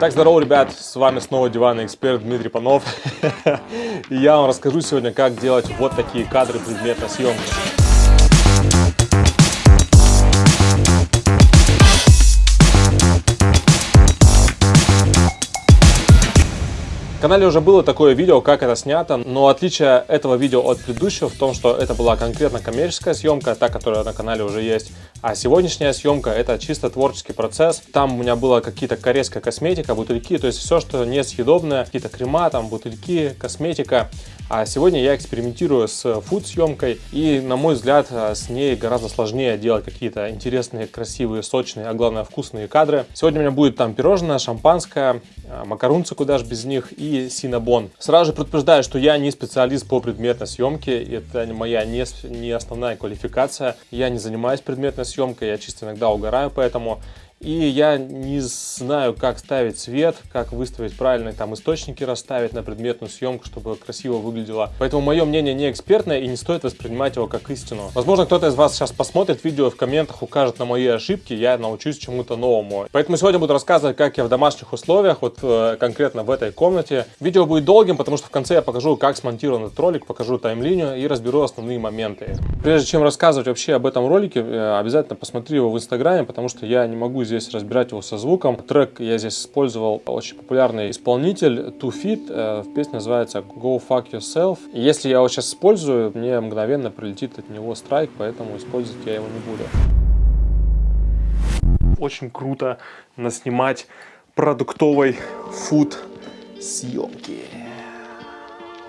Так, здорово, ребят, с вами снова диванный эксперт Дмитрий Панов. И я вам расскажу сегодня, как делать вот такие кадры предметной съемки. В канале уже было такое видео, как это снято, но отличие этого видео от предыдущего в том, что это была конкретно коммерческая съемка, та, которая на канале уже есть, а сегодняшняя съемка это чисто творческий процесс. Там у меня была какие-то корейская косметика, бутыльки, то есть все, что несъедобное, какие-то крема, там бутыльки, косметика. А сегодня я экспериментирую с фуд-съемкой, и, на мой взгляд, с ней гораздо сложнее делать какие-то интересные, красивые, сочные, а главное вкусные кадры. Сегодня у меня будет там пирожное, шампанское, а, макарунцы, куда же без них, и синабон. Сразу же предупреждаю, что я не специалист по предметной съемке, это моя не, не основная квалификация. Я не занимаюсь предметной съемкой, я чисто иногда угораю поэтому. И я не знаю, как ставить свет, как выставить правильные там источники расставить на предметную съемку, чтобы красиво выглядело. Поэтому мое мнение не экспертное и не стоит воспринимать его как истину. Возможно, кто-то из вас сейчас посмотрит видео в комментах укажет на мои ошибки, я научусь чему-то новому. Поэтому сегодня буду рассказывать, как я в домашних условиях, вот э, конкретно в этой комнате. Видео будет долгим, потому что в конце я покажу, как смонтирован этот ролик, покажу тайм-линию и разберу основные моменты. Прежде чем рассказывать вообще об этом ролике, э, обязательно посмотри его в инстаграме, потому что я не могу здесь разбирать его со звуком. Трек я здесь использовал очень популярный исполнитель Two Feet. Э, песня называется Go Fuck Yourself. И если я его сейчас использую, мне мгновенно прилетит от него страйк, поэтому использовать я его не буду. Очень круто наснимать продуктовой фуд съемки.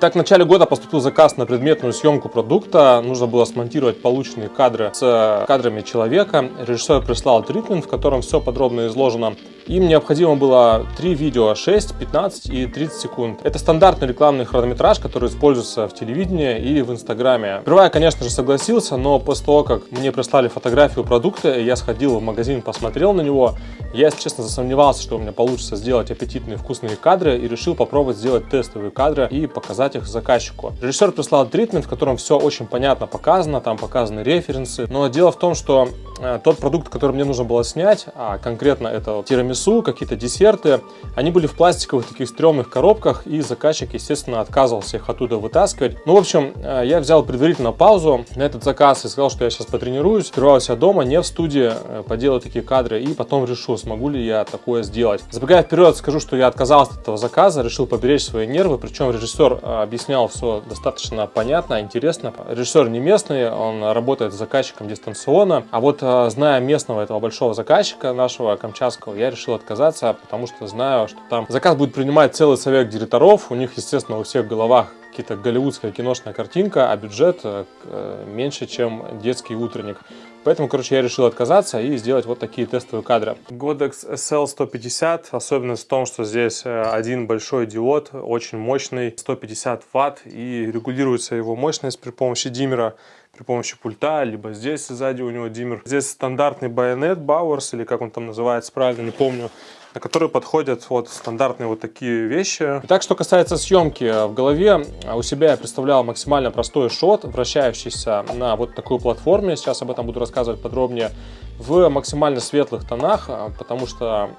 Так, в начале года поступил заказ на предметную съемку продукта. Нужно было смонтировать полученные кадры с кадрами человека. Режиссер прислал тритмент, в котором все подробно изложено. Им необходимо было три видео 6, 15 и 30 секунд. Это стандартный рекламный хронометраж, который используется в телевидении и в инстаграме. Сперва конечно же, согласился, но после того, как мне прислали фотографию продукта, я сходил в магазин, посмотрел на него, я, если честно, засомневался, что у меня получится сделать аппетитные вкусные кадры и решил попробовать сделать тестовые кадры и показать показать их заказчику. Режиссер прислал тритмент, в котором все очень понятно показано, там показаны референсы. Но дело в том, что э, тот продукт, который мне нужно было снять, а конкретно это тирамису, какие-то десерты, они были в пластиковых таких стрёмных коробках, и заказчик, естественно, отказывался их оттуда вытаскивать. Ну, в общем, э, я взял предварительно паузу на этот заказ и сказал, что я сейчас потренируюсь, сперва дома, не в студии, э, поделаю такие кадры, и потом решу, смогу ли я такое сделать. Забегая вперед, скажу, что я отказался от этого заказа, решил поберечь свои нервы, причем режиссер объяснял все достаточно понятно, интересно. Режиссер не местный, он работает с заказчиком дистанционно. А вот э, зная местного этого большого заказчика нашего камчатского, я решил отказаться, потому что знаю, что там заказ будет принимать целый совет директоров. У них, естественно, у всех в головах какие-то голливудская киношная картинка, а бюджет э, э, меньше, чем детский утренник. Поэтому, короче, я решил отказаться и сделать вот такие тестовые кадры. Godex SL150, особенность в том, что здесь э, один большой диод, очень мощный, 150 ватт, и регулируется его мощность при помощи диммера, при помощи пульта, либо здесь сзади у него диммер. Здесь стандартный байонет Bowers, или как он там называется правильно, не помню на которые подходят вот стандартные вот такие вещи. Так, что касается съемки, в голове у себя я представлял максимально простой шот, вращающийся на вот такой платформе. Сейчас об этом буду рассказывать подробнее. В максимально светлых тонах, потому что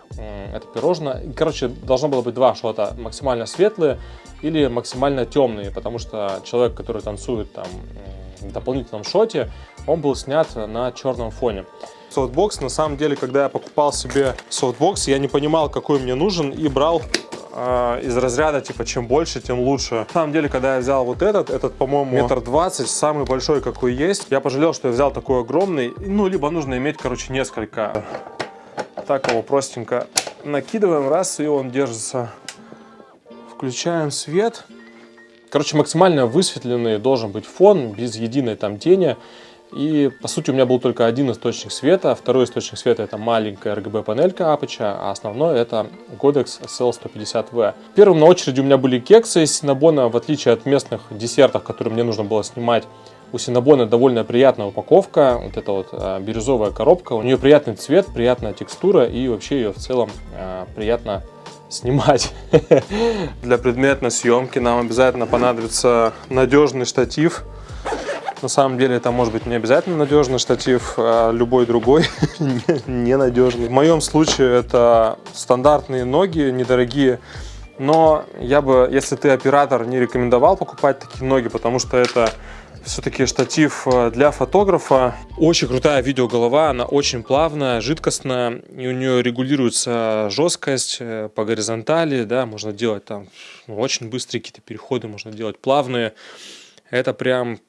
это пирожное. Короче, должно было быть два шота. Максимально светлые или максимально темные, потому что человек, который танцует там в дополнительном шоте, он был снят на черном фоне софтбокс. На самом деле, когда я покупал себе софтбокс, я не понимал, какой мне нужен и брал э, из разряда, типа, чем больше, тем лучше. На самом деле, когда я взял вот этот, этот, по-моему, метр двадцать, самый большой, какой есть, я пожалел, что я взял такой огромный. Ну, либо нужно иметь, короче, несколько. Так его простенько накидываем, раз, и он держится. Включаем свет. Короче, максимально высветленный должен быть фон, без единой там тени. И по сути у меня был только один источник света. Второй источник света это маленькая RGB панелька Apache, а основной это Godex SL150V. Первым на очереди у меня были кексы из Cinnabon, в отличие от местных десертов, которые мне нужно было снимать. У Cinnabon довольно приятная упаковка, вот эта вот а, бирюзовая коробка. У нее приятный цвет, приятная текстура и вообще ее в целом а, приятно снимать. Для предметной съемки нам обязательно понадобится надежный штатив На самом деле это может быть не обязательно надежный штатив, а любой другой ненадежный. В моем случае это стандартные ноги, недорогие. Но я бы, если ты оператор, не рекомендовал покупать такие ноги, потому что это все-таки штатив э, для фотографа. Очень крутая видеоголова, она очень плавная, жидкостная, и у нее регулируется жесткость э, по горизонтали, да, можно делать там ну, очень быстрые какие-то переходы, можно делать плавные. Это прям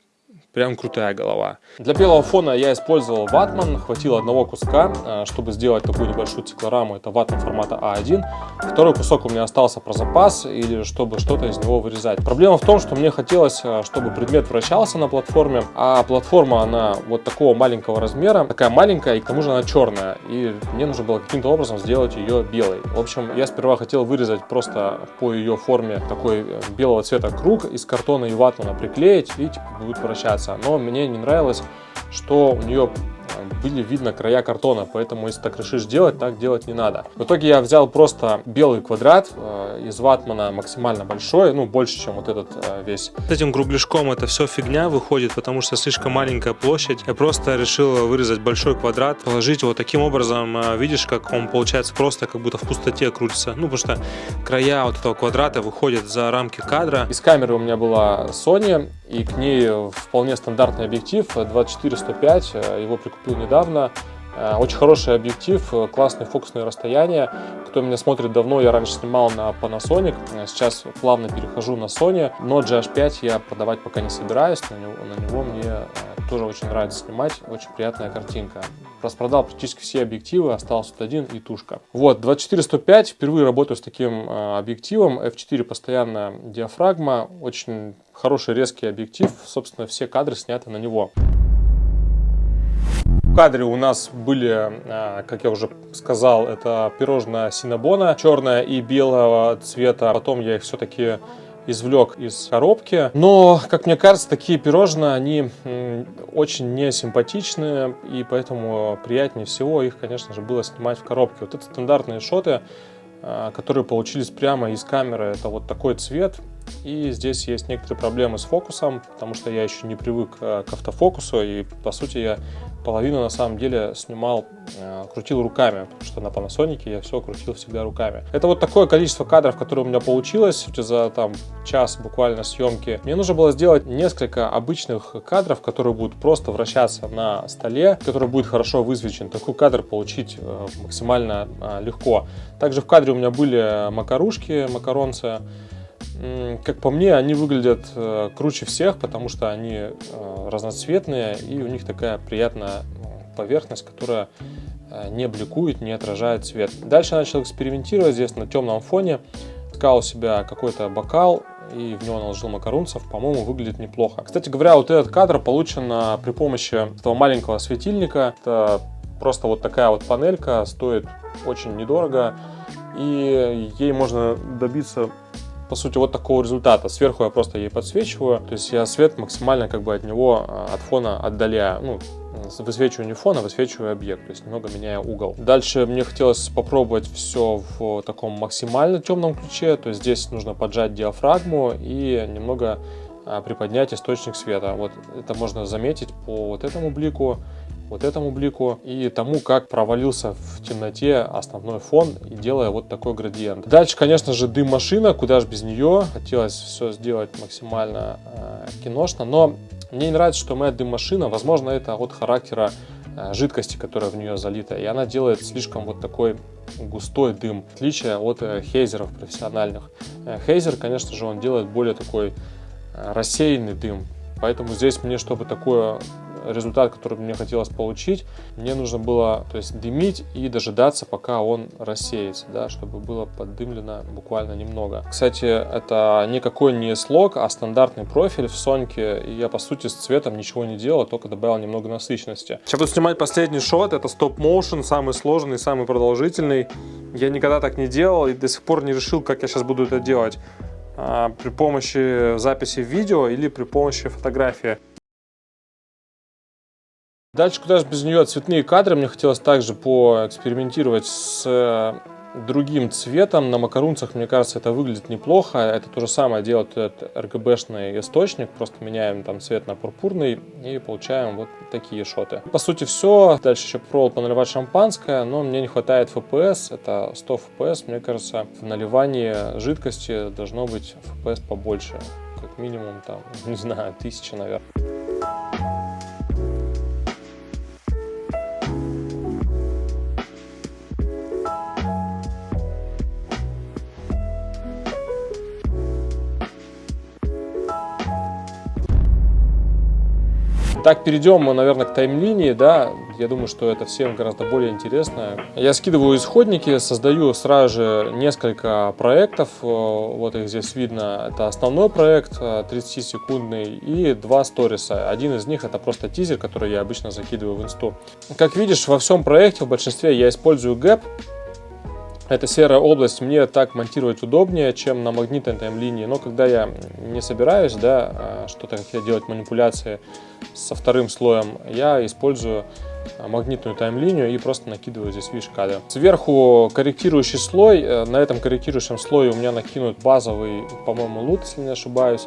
Прям крутая голова. Для белого фона я использовал ватман. Хватило одного куска, э, чтобы сделать такую небольшую циклораму. Это ватман формата А1. Второй кусок у меня остался про запас или чтобы что-то из него вырезать. Проблема в том, что мне хотелось, э, чтобы предмет вращался на платформе. А платформа, она вот такого маленького размера. Такая маленькая и к тому же она черная. И мне нужно было каким-то образом сделать ее белой. В общем, я сперва хотел вырезать просто по ее форме такой э, белого цвета круг из картона и ватмана приклеить и типа, будет вращаться нравится, но мне не нравилось, что у нее были видно края картона, поэтому если так решишь делать, так делать не надо. В итоге я взял просто белый квадрат э, из ватмана максимально большой, ну больше, чем вот этот э, весь. С этим кругляшком это все фигня выходит, потому что слишком маленькая площадь. Я просто решил вырезать большой квадрат, положить его таким образом, э, видишь, как он получается просто как будто в пустоте крутится. Ну, потому что края вот этого квадрата выходят за рамки кадра. Из камеры у меня была Sony, и к ней вполне стандартный объектив 24-105, его прикупил недавно недавно. Э, очень хороший объектив, э, классное фокусное расстояние. Кто меня смотрит давно, я раньше снимал на Panasonic, э, сейчас плавно перехожу на Sony, но GH5 я продавать пока не собираюсь, на него, на него мне тоже очень нравится снимать, очень приятная картинка. Распродал практически все объективы, остался тут один и тушка. Вот, 24-105, впервые работаю с таким объективом, f4 постоянно диафрагма, очень хороший резкий объектив, собственно все кадры сняты на него. В кадре у нас были, а, как я уже сказал, это пирожное синабона, черное и белого цвета. Потом я их все-таки извлек из коробки. Но, как мне кажется, такие пирожные, они очень несимпатичные, и поэтому приятнее всего их, конечно же, было снимать в коробке. Вот это стандартные шоты, а, которые получились прямо из камеры. Это вот такой цвет. И здесь есть некоторые проблемы с фокусом, потому что я еще не привык а, к автофокусу, и по сути я половину на самом деле снимал, э, крутил руками, потому что на Panasonic я все крутил всегда руками. Это вот такое количество кадров, которое у меня получилось за там час буквально съемки. Мне нужно было сделать несколько обычных кадров, которые будут просто вращаться на столе, который будет хорошо высвечен. Такой кадр получить э, максимально э, легко. Также в кадре у меня были макарушки, макаронцы. Как по мне, они выглядят э, круче всех, потому что они э, разноцветные и у них такая приятная поверхность, которая э, не бликует, не отражает цвет. Дальше начал экспериментировать здесь на темном фоне. Искал у себя какой-то бокал и в него наложил макарунцев. По-моему, выглядит неплохо. Кстати говоря, вот этот кадр получен при помощи этого маленького светильника. Это просто вот такая вот панелька, стоит очень недорого. И ей можно добиться по сути, вот такого результата. Сверху я просто ей подсвечиваю, то есть я свет максимально как бы от него, а, от фона отдаляю. Ну, высвечиваю не фон, а высвечиваю объект, то есть немного меняю угол. Дальше мне хотелось попробовать все в таком максимально темном ключе, то есть здесь нужно поджать диафрагму и немного а, приподнять источник света. Вот это можно заметить по вот этому блику вот этому блику и тому, как провалился в темноте основной фон, и делая вот такой градиент. Дальше, конечно же, дым-машина, куда же без нее. Хотелось все сделать максимально э, киношно, но мне не нравится, что моя дым-машина, возможно, это от характера э, жидкости, которая в нее залита, и она делает слишком вот такой густой дым, в отличие от э, хейзеров профессиональных. Э, хейзер, конечно же, он делает более такой рассеянный дым, поэтому здесь мне, чтобы такое результат, который мне хотелось получить, мне нужно было то есть, дымить и дожидаться, пока он рассеется, да, чтобы было поддымлено буквально немного. Кстати, это никакой не слог, а стандартный профиль в Соньке, и я, по сути, с цветом ничего не делал, только добавил немного насыщенности. Сейчас буду снимать последний шот, это стоп-моушен, самый сложный, самый продолжительный. Я никогда так не делал и до сих пор не решил, как я сейчас буду это делать а, при помощи записи видео или при помощи фотографии. Дальше, куда же без нее, цветные кадры. Мне хотелось также поэкспериментировать с другим цветом. На макарунцах, мне кажется, это выглядит неплохо. Это то же самое делает этот RGB-шный источник. Просто меняем там цвет на пурпурный и получаем вот такие шоты. По сути все. Дальше еще попробовал поналивать шампанское, но мне не хватает FPS. Это 100 FPS. Мне кажется, в наливании жидкости должно быть FPS побольше. Как минимум там, не знаю, тысяча, наверное. Так, перейдем мы, наверное, к таймлинии, да, я думаю, что это всем гораздо более интересно. Я скидываю исходники, создаю сразу же несколько проектов, вот их здесь видно, это основной проект 30-секундный и два сториса. Один из них это просто тизер, который я обычно закидываю в инсту. Как видишь, во всем проекте, в большинстве я использую гэп, эта серая область мне так монтировать удобнее, чем на магнитной таймлинии. Но когда я не собираюсь да, а, что-то делать манипуляции со вторым слоем, я использую а, магнитную таймлинию и просто накидываю здесь видишь кадры. Сверху корректирующий слой. Э, на этом корректирующем слое у меня накинут базовый, по-моему, лут, если не ошибаюсь.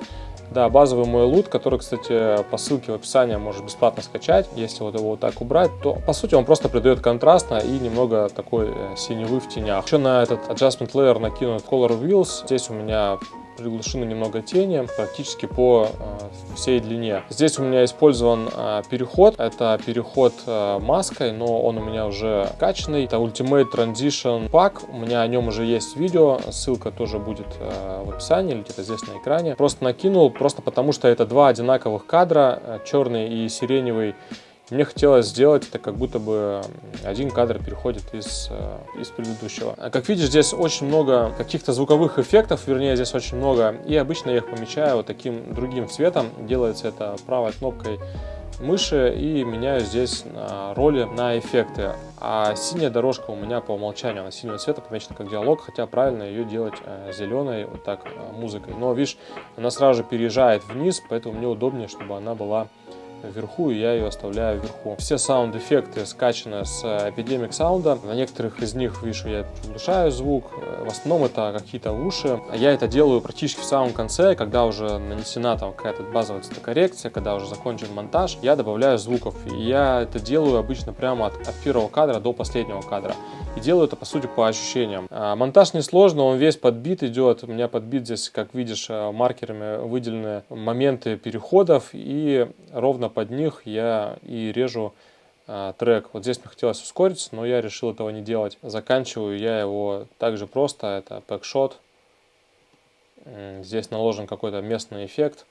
Да, базовый мой лут, который, кстати, по ссылке в описании можешь бесплатно скачать. Если вот его вот так убрать, то по сути он просто придает контрастно и немного такой э, синевы в тенях. Еще на этот adjustment layer накинут color wheels. Здесь у меня приглушены немного тени практически по э, всей длине. Здесь у меня использован э, переход. Это переход э, маской, но он у меня уже качанный. Это Ultimate Transition Pack. У меня о нем уже есть видео. Ссылка тоже будет в описании или где-то здесь на экране. Просто накинул, просто потому что это два одинаковых кадра, черный и сиреневый. Мне хотелось сделать это, как будто бы один кадр переходит из, э, из предыдущего. Как видишь, здесь очень много каких-то звуковых эффектов, вернее, здесь очень много. И обычно я их помечаю вот таким другим цветом. Делается это правой кнопкой мыши и меняю здесь роли на эффекты. А синяя дорожка у меня по умолчанию, она синего цвета помечена как диалог, хотя правильно ее делать э, зеленой, вот так, э, музыкой. Но видишь, она сразу же переезжает вниз, поэтому мне удобнее, чтобы она была вверху, и я ее оставляю вверху. Все саунд-эффекты скачаны с Epidemic Sound. На некоторых из них, вижу, я приглушаю звук. В основном это какие-то уши. Я это делаю практически в самом конце, когда уже нанесена там какая-то базовая цветокоррекция, когда уже закончен монтаж, я добавляю звуков. И я это делаю обычно прямо от, от первого кадра до последнего кадра. И делаю это, по сути, по ощущениям. А, монтаж несложно, он весь подбит идет. У меня подбит здесь, как видишь, э, маркерами выделены моменты переходов. И ровно под них я и режу а, трек. Вот здесь мне хотелось ускориться, но я решил этого не делать. Заканчиваю я его также просто, это пэкшот. Здесь наложен какой-то местный эффект.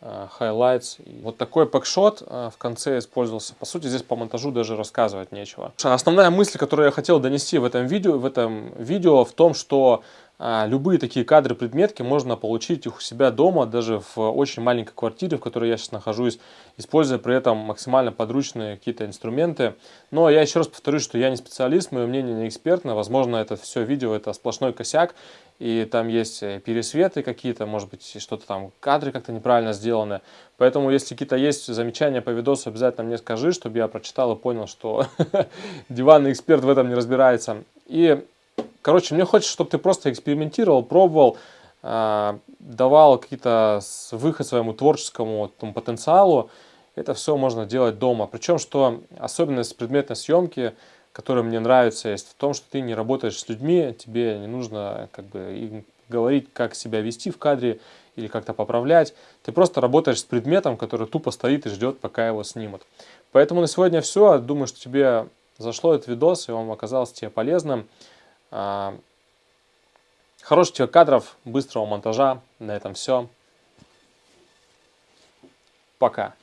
Э, highlights. Вот такой пэкшот э, в конце использовался. По сути, здесь по монтажу даже рассказывать нечего. Основная мысль, которую я хотел донести в этом видео, в этом видео в том, что а, любые такие кадры, предметки можно получить у себя дома, даже в очень маленькой квартире, в которой я сейчас нахожусь, используя при этом максимально подручные какие-то инструменты. Но я еще раз повторюсь, что я не специалист, мое мнение не экспертное. Возможно, это все видео, это сплошной косяк, и там есть э, пересветы какие-то, может быть, что-то там, кадры как-то неправильно сделаны. Поэтому, если какие-то есть замечания по видосу, обязательно мне скажи, чтобы я прочитал и понял, что диванный эксперт в этом не разбирается. И Короче, мне хочется, чтобы ты просто экспериментировал, пробовал, э, давал какие-то выход своему творческому там, потенциалу. Это все можно делать дома. Причем, что особенность предметной съемки, которая мне нравится, есть в том, что ты не работаешь с людьми, тебе не нужно как бы говорить, как себя вести в кадре или как-то поправлять. Ты просто работаешь с предметом, который тупо стоит и ждет, пока его снимут. Поэтому на сегодня все. Думаю, что тебе зашло этот видос, и он оказался тебе полезным. А, хороших кадров, быстрого монтажа. На этом все. Пока.